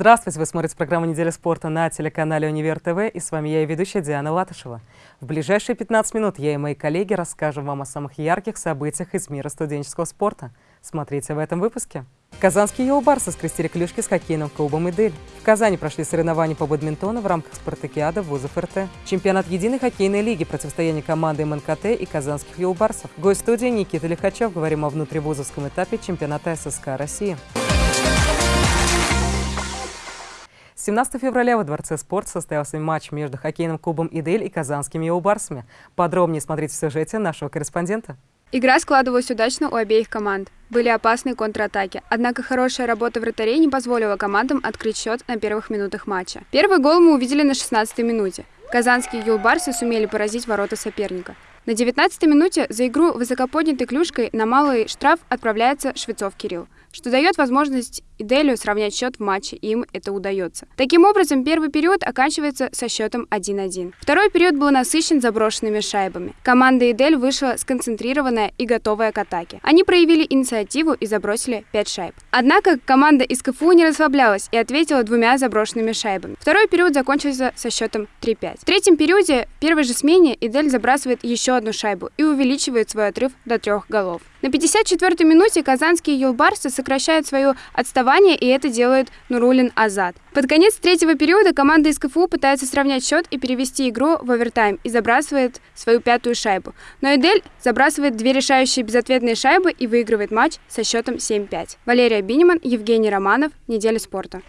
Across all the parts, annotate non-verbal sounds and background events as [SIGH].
Здравствуйте! Вы смотрите программу «Неделя спорта» на телеканале «Универ ТВ» и с вами я и ведущая Диана Латышева. В ближайшие 15 минут я и мои коллеги расскажем вам о самых ярких событиях из мира студенческого спорта. Смотрите в этом выпуске. Казанские йоу-барсы скрестили клюшки с хоккейным клубом «Идель». В Казани прошли соревнования по бадминтону в рамках спартакиады вузов РТ. Чемпионат единой хоккейной лиги, противостояние команды МНКТ и казанских йоу-барсов. Гость студии Никита Лихачев. Говорим о внутривузовском этапе чемпионата ССК России. 17 февраля во Дворце спорта состоялся матч между хоккейным клубом «Идель» и казанскими «Яубарсами». Подробнее смотрите в сюжете нашего корреспондента. Игра складывалась удачно у обеих команд. Были опасные контратаки, однако хорошая работа вратарей не позволила командам открыть счет на первых минутах матча. Первый гол мы увидели на 16-й минуте. Казанские юлбарсы сумели поразить ворота соперника. На 19-й минуте за игру высокоподнятой клюшкой на малый штраф отправляется Швецов Кирилл что дает возможность Иделю сравнять счет в матче, им это удается. Таким образом, первый период оканчивается со счетом 1-1. Второй период был насыщен заброшенными шайбами. Команда Идель вышла сконцентрированная и готовая к атаке. Они проявили инициативу и забросили 5 шайб. Однако команда из КФУ не расслаблялась и ответила двумя заброшенными шайбами. Второй период закончился со счетом 3-5. В третьем периоде, первой же смене, Идель забрасывает еще одну шайбу и увеличивает свой отрыв до трех голов. На 54-й минуте казанские юлбарсы сокращают свое отставание, и это делает Нурулин Азад. Под конец третьего периода команда из КФУ пытается сравнять счет и перевести игру в овертайм и забрасывает свою пятую шайбу. Но Эдель забрасывает две решающие безответные шайбы и выигрывает матч со счетом 7-5. Валерия Биниман, Евгений Романов. Неделя спорта.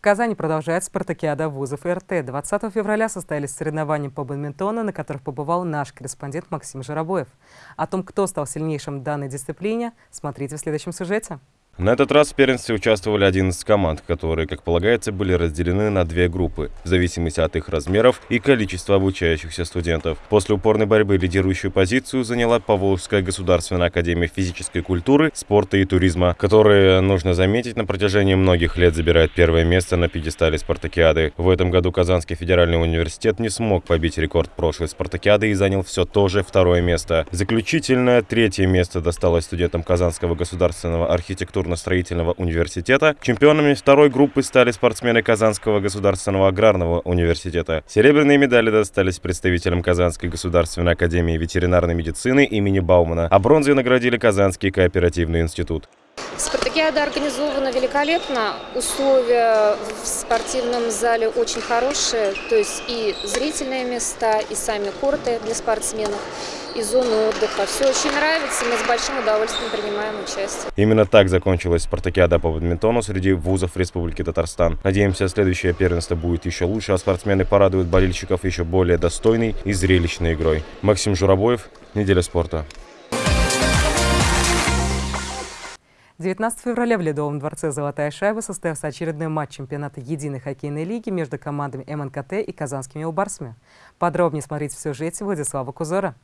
В Казани продолжается спартакиада вузов РТ. 20 февраля состоялись соревнования по бадминтону, на которых побывал наш корреспондент Максим Жиробоев. О том, кто стал сильнейшим в данной дисциплине, смотрите в следующем сюжете. На этот раз в первенстве участвовали 11 команд, которые, как полагается, были разделены на две группы, в зависимости от их размеров и количества обучающихся студентов. После упорной борьбы лидирующую позицию заняла Поволжская государственная академия физической культуры, спорта и туризма, которая, нужно заметить, на протяжении многих лет забирает первое место на пьедестале спартакиады. В этом году Казанский федеральный университет не смог побить рекорд прошлой спартакиады и занял все то же второе место. Заключительное третье место досталось студентам Казанского государственного архитектурного инженерно-строительного университета. Чемпионами второй группы стали спортсмены Казанского государственного аграрного университета. Серебряные медали достались представителям Казанской государственной академии ветеринарной медицины имени Баумана, а бронзой наградили Казанский кооперативный институт. Спартакиада организована великолепно. Условия в спортивном зале очень хорошие. То есть и зрительные места, и сами корты для спортсменов и зону отдыха. Все очень нравится, мы с большим удовольствием принимаем участие. Именно так закончилась спартакиада по бадминтону среди вузов Республики Татарстан. Надеемся, следующее первенство будет еще лучше, а спортсмены порадуют болельщиков еще более достойной и зрелищной игрой. Максим Журобоев, Неделя спорта. 19 февраля в Ледовом дворце «Золотая шайба» состоялся очередной матч чемпионата единой хоккейной лиги между командами МНКТ и казанскими «Убарсами». Подробнее смотрите в сюжете Владислава Кузора.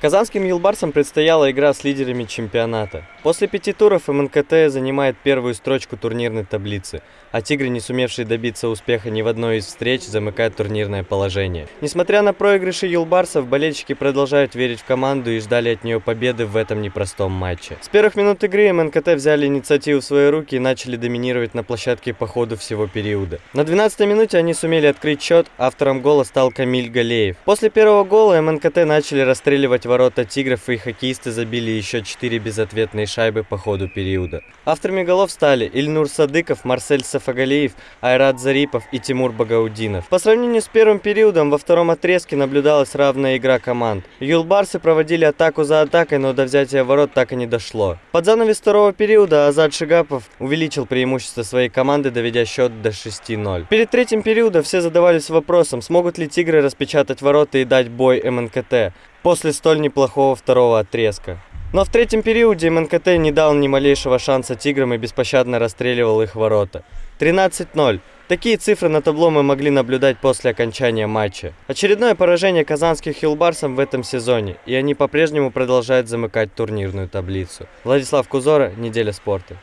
Казанским «Юлбарсам» предстояла игра с лидерами чемпионата. После пяти туров МНКТ занимает первую строчку турнирной таблицы, а «Тигры», не сумевшие добиться успеха ни в одной из встреч, замыкают турнирное положение. Несмотря на проигрыши «Юлбарсов», болельщики продолжают верить в команду и ждали от нее победы в этом непростом матче. С первых минут игры МНКТ взяли инициативу в свои руки и начали доминировать на площадке по ходу всего периода. На 12-й минуте они сумели открыть счет, автором гола стал Камиль Галеев. После первого гола МНКТ начали расстреливать ворота «Тигров» и хоккеисты забили еще 4 безответные шайбы по ходу периода. Авторами голов стали Ильнур Садыков, Марсель Сафагалиев, Айрат Зарипов и Тимур Багаудинов. По сравнению с первым периодом, во втором отрезке наблюдалась равная игра команд. Юлбарсы проводили атаку за атакой, но до взятия ворот так и не дошло. Под занавес второго периода Азад Шигапов увеличил преимущество своей команды, доведя счет до 6-0. Перед третьим периодом все задавались вопросом, смогут ли тигры распечатать ворота и дать бой МНКТ после столь неплохого второго отрезка. Но в третьем периоде МНКТ не дал ни малейшего шанса тиграм и беспощадно расстреливал их ворота. 13-0. Такие цифры на табло мы могли наблюдать после окончания матча. Очередное поражение казанских хилбарсов в этом сезоне, и они по-прежнему продолжают замыкать турнирную таблицу. Владислав Кузора, Неделя спорта.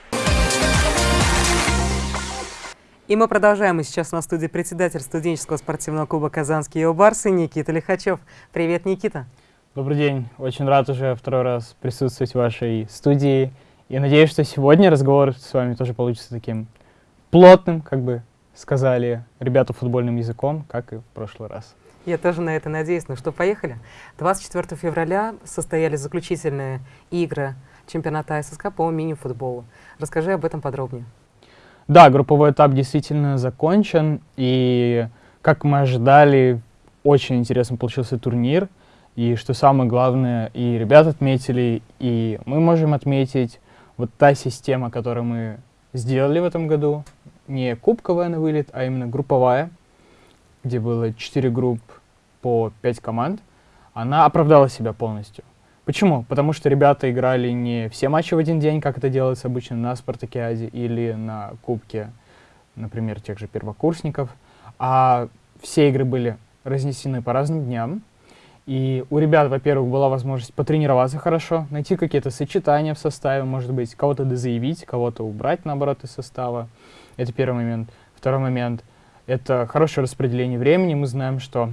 И мы продолжаем. И сейчас на студии председатель студенческого спортивного клуба «Казанские Йобарсы» Никита Лихачев. Привет, Никита. Добрый день. Очень рад уже второй раз присутствовать в вашей студии И надеюсь, что сегодня разговор с вами тоже получится таким плотным, как бы сказали ребята футбольным языком, как и в прошлый раз. Я тоже на это надеюсь. Ну что, поехали. 24 февраля состоялись заключительные игры чемпионата ССК по мини-футболу. Расскажи об этом подробнее. Да, групповой этап действительно закончен, и, как мы ожидали, очень интересно получился турнир. И что самое главное, и ребят отметили, и мы можем отметить вот та система, которую мы сделали в этом году, не кубковая на вылет, а именно групповая, где было 4 групп по 5 команд, она оправдала себя полностью. Почему? Потому что ребята играли не все матчи в один день, как это делается обычно на Спартакиаде или на Кубке, например, тех же первокурсников, а все игры были разнесены по разным дням. И у ребят, во-первых, была возможность потренироваться хорошо, найти какие-то сочетания в составе, может быть, кого-то дозаявить, кого-то убрать, наоборот, из состава. Это первый момент. Второй момент — это хорошее распределение времени. Мы знаем, что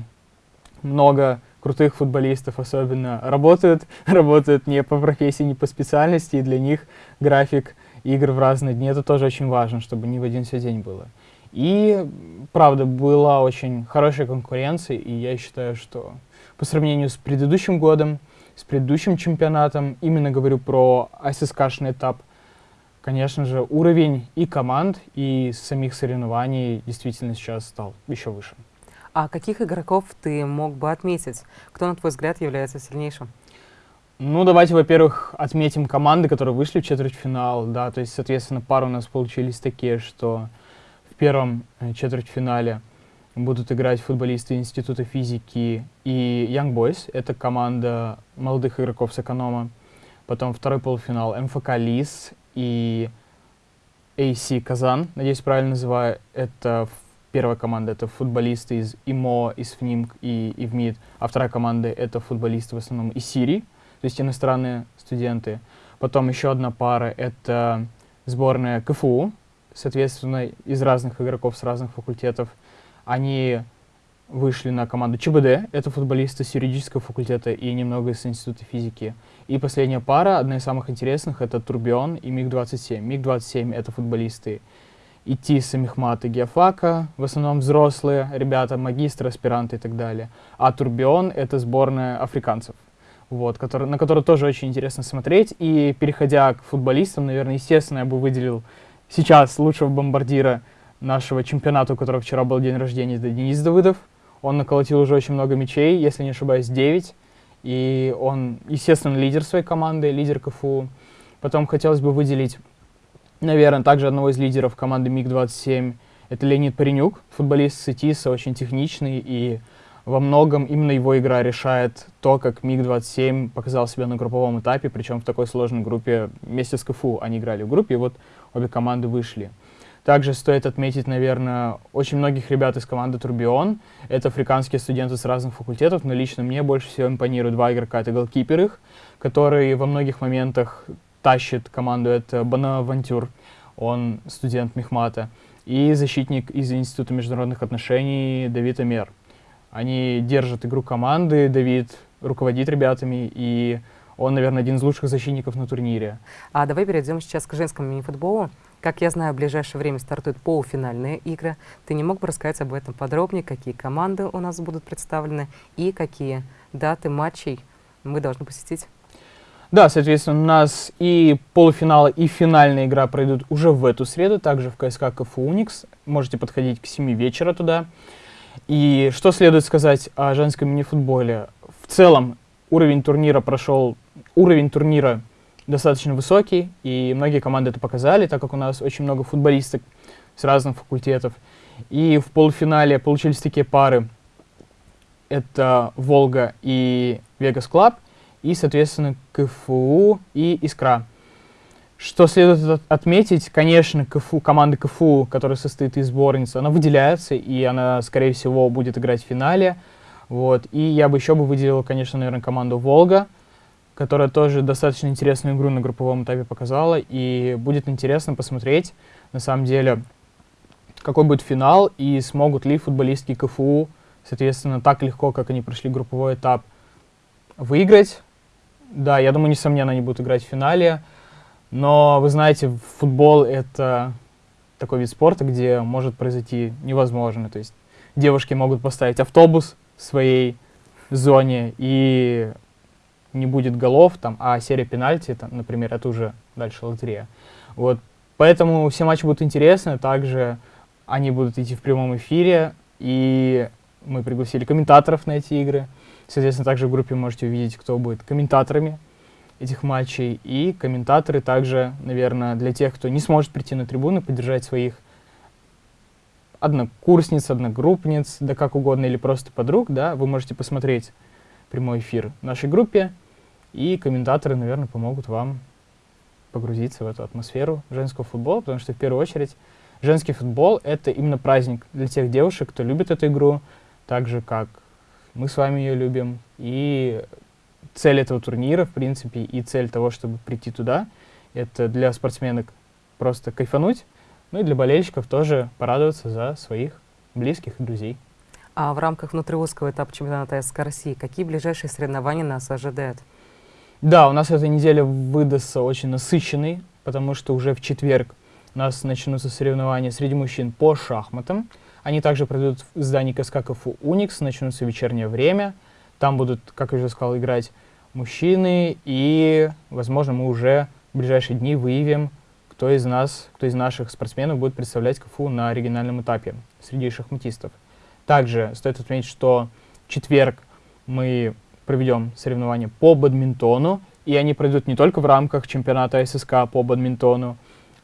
много крутых футболистов особенно работают, [LAUGHS] работают не по профессии, не по специальности, и для них график игр в разные дни, это тоже очень важно, чтобы не в один все день было. И, правда, была очень хорошая конкуренция, и я считаю, что по сравнению с предыдущим годом, с предыдущим чемпионатом, именно говорю про ССКшный этап, конечно же, уровень и команд, и самих соревнований действительно сейчас стал еще выше. А каких игроков ты мог бы отметить? Кто, на твой взгляд, является сильнейшим? Ну, давайте, во-первых, отметим команды, которые вышли в четвертьфинал, да, то есть, соответственно, пары у нас получились такие, что в первом э, четвертьфинале будут играть футболисты Института физики и Young Boys, это команда молодых игроков с эконома. Потом второй полуфинал МФК Лис и AC Казан, надеюсь, правильно называю, это Первая команда — это футболисты из ИМО, из ФНИМК и ИВМИД, а вторая команда — это футболисты в основном из Сирии, то есть иностранные студенты. Потом еще одна пара — это сборная КФУ, соответственно, из разных игроков с разных факультетов. Они вышли на команду ЧБД, это футболисты с юридического факультета и немного с Института физики. И последняя пара, одна из самых интересных, это Турбион и МиГ-27. МиГ-27 — это футболисты идти с Мехмата Геофака, в основном взрослые ребята, магистры, аспиранты и так далее. А Турбион — это сборная африканцев, вот, который, на которую тоже очень интересно смотреть. И переходя к футболистам, наверное, естественно, я бы выделил сейчас лучшего бомбардира нашего чемпионата, у которого вчера был день рождения, это Денис Давыдов. Он наколотил уже очень много мячей, если не ошибаюсь, 9. И он, естественно, лидер своей команды, лидер КФУ. Потом хотелось бы выделить Наверное, также одного из лидеров команды МиГ-27 это Леонид Паренюк, футболист Сетиса, очень техничный, и во многом именно его игра решает то, как МиГ-27 показал себя на групповом этапе, причем в такой сложной группе вместе с КФУ они играли в группе, и вот обе команды вышли. Также стоит отметить, наверное, очень многих ребят из команды Турбион. Это африканские студенты с разных факультетов, но лично мне больше всего импонируют два игрока. Это голкипер их, которые во многих моментах тащит команду, это Бонавантюр, он студент Мехмата, и защитник из Института международных отношений Давид Амер. Они держат игру команды, Давид руководит ребятами, и он, наверное, один из лучших защитников на турнире. А давай перейдем сейчас к женскому мини-футболу. Как я знаю, в ближайшее время стартуют полуфинальные игры. Ты не мог бы рассказать об этом подробнее, какие команды у нас будут представлены и какие даты матчей мы должны посетить? Да, соответственно, у нас и полуфиналы, и финальная игра пройдут уже в эту среду, также в КСК КФУ Уникс. Можете подходить к 7 вечера туда. И что следует сказать о женском мини-футболе? В целом, уровень турнира прошел, уровень турнира достаточно высокий, и многие команды это показали, так как у нас очень много футболисток с разных факультетов. И в полуфинале получились такие пары. Это Волга и Vegas Club и, соответственно, КФУ и Искра. Что следует отметить, конечно, КФУ, команда КФУ, которая состоит из сборницы, она выделяется, и она, скорее всего, будет играть в финале. Вот. И я бы еще бы выделил, конечно, наверное, команду «Волга», которая тоже достаточно интересную игру на групповом этапе показала, и будет интересно посмотреть, на самом деле, какой будет финал, и смогут ли футболистки КФУ, соответственно, так легко, как они прошли групповой этап, выиграть да, я думаю, несомненно, они будут играть в финале. Но вы знаете, футбол — это такой вид спорта, где может произойти невозможное. То есть девушки могут поставить автобус в своей зоне, и не будет голов, там, а серия пенальти, там, например, это уже дальше лотерея. Вот. Поэтому все матчи будут интересны, также они будут идти в прямом эфире, и мы пригласили комментаторов на эти игры. Соответственно, также в группе можете увидеть, кто будет комментаторами этих матчей. И комментаторы также, наверное, для тех, кто не сможет прийти на трибуны, поддержать своих однокурсниц, одногруппниц, да как угодно, или просто подруг, да, вы можете посмотреть прямой эфир в нашей группе, и комментаторы, наверное, помогут вам погрузиться в эту атмосферу женского футбола, потому что в первую очередь женский футбол — это именно праздник для тех девушек, кто любит эту игру, так же, как мы с вами ее любим. И цель этого турнира, в принципе, и цель того, чтобы прийти туда, это для спортсменок просто кайфануть, ну и для болельщиков тоже порадоваться за своих близких и друзей. А в рамках внутриузского этапа чемпионата СК России какие ближайшие соревнования нас ожидают? Да, у нас эта неделя выдастся очень насыщенной, потому что уже в четверг у нас начнутся соревнования среди мужчин по шахматам. Они также пройдут в здании КСК КФУ «Уникс», начнутся вечернее время. Там будут, как я уже сказал, играть мужчины, и, возможно, мы уже в ближайшие дни выявим кто из нас, кто из наших спортсменов будет представлять КФУ на региональном этапе среди шахматистов. Также стоит отметить, что в четверг мы проведем соревнования по бадминтону, и они пройдут не только в рамках чемпионата ССК по бадминтону,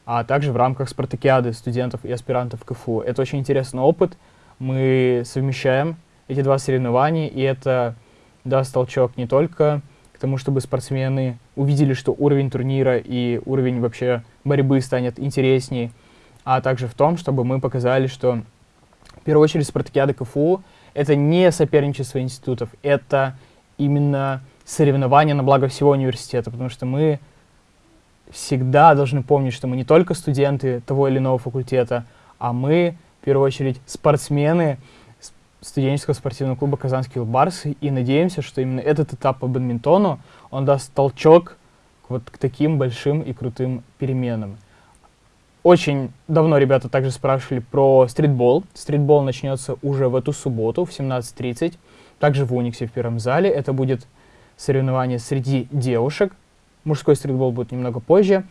а также в рамках спартакиады студентов и аспирантов КФУ. Это очень интересный опыт. Мы совмещаем эти два соревнования, и это даст толчок не только тому, чтобы спортсмены увидели, что уровень турнира и уровень вообще борьбы станет интереснее, а также в том, чтобы мы показали, что в первую очередь спартакиада КФУ — это не соперничество институтов, это именно соревнования на благо всего университета, потому что мы всегда должны помнить, что мы не только студенты того или иного факультета, а мы, в первую очередь, спортсмены, студенческого спортивного клуба «Казанский Барсы» и надеемся, что именно этот этап по бадминтону, он даст толчок вот к таким большим и крутым переменам. Очень давно ребята также спрашивали про стритбол. Стритбол начнется уже в эту субботу в 17.30, также в Униксе в первом зале. Это будет соревнование среди девушек. Мужской стритбол будет немного позже.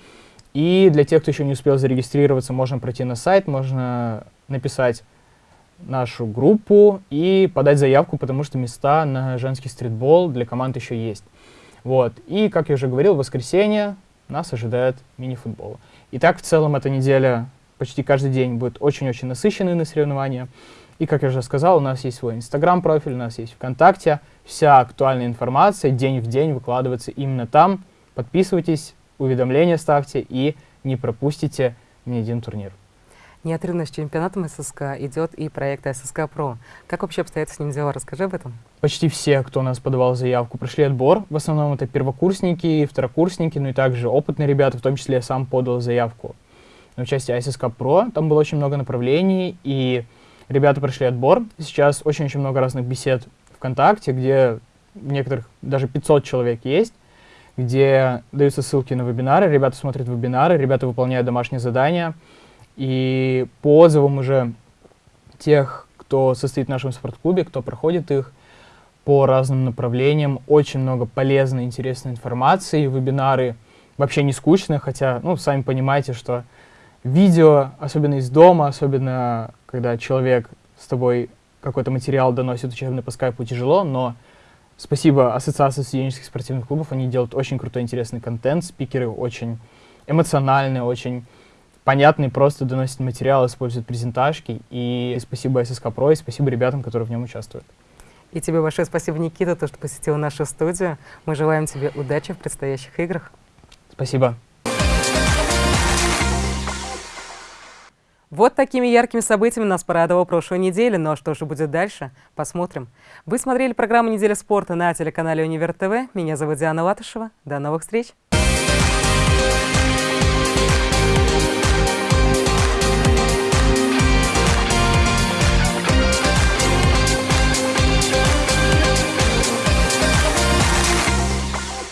И для тех, кто еще не успел зарегистрироваться, можно пройти на сайт, можно написать нашу группу и подать заявку, потому что места на женский стритбол для команд еще есть. Вот. И, как я уже говорил, в воскресенье нас ожидает мини-футбол. Итак, в целом эта неделя почти каждый день будет очень-очень насыщенной на соревнования. И, как я уже сказал, у нас есть свой инстаграм-профиль, у нас есть ВКонтакте. Вся актуальная информация день в день выкладывается именно там. Подписывайтесь, уведомления ставьте и не пропустите ни один турнир. Неотрывно с чемпионатом ССК идет и проект ССК ПРО. Как вообще обстоят с ним дела? Расскажи об этом. Почти все, кто у нас подавал заявку, прошли отбор. В основном это первокурсники, второкурсники, ну и также опытные ребята, в том числе я сам подал заявку на участие ССК ПРО. Там было очень много направлений, и ребята прошли отбор. Сейчас очень-очень много разных бесед ВКонтакте, где некоторых даже 500 человек есть, где даются ссылки на вебинары, ребята смотрят вебинары, ребята выполняют домашние задания, и по отзывам уже тех, кто состоит в нашем спортклубе, кто проходит их по разным направлениям, очень много полезной, интересной информации, вебинары вообще не скучные, хотя, ну, сами понимаете, что видео, особенно из дома, особенно когда человек с тобой какой-то материал доносит учебный по скайпу, тяжело, но спасибо Ассоциации студенческих спортивных клубов, они делают очень крутой, интересный контент, спикеры очень эмоциональные, очень понятный, просто доносит материал, использует презентажки. И спасибо ССК Про, и спасибо ребятам, которые в нем участвуют. И тебе большое спасибо, Никита, то, что посетил нашу студию. Мы желаем тебе удачи в предстоящих играх. Спасибо. Вот такими яркими событиями нас порадовала прошлой неделя. Ну а что же будет дальше? Посмотрим. Вы смотрели программу «Неделя спорта» на телеканале Универ ТВ. Меня зовут Диана Латышева. До новых встреч!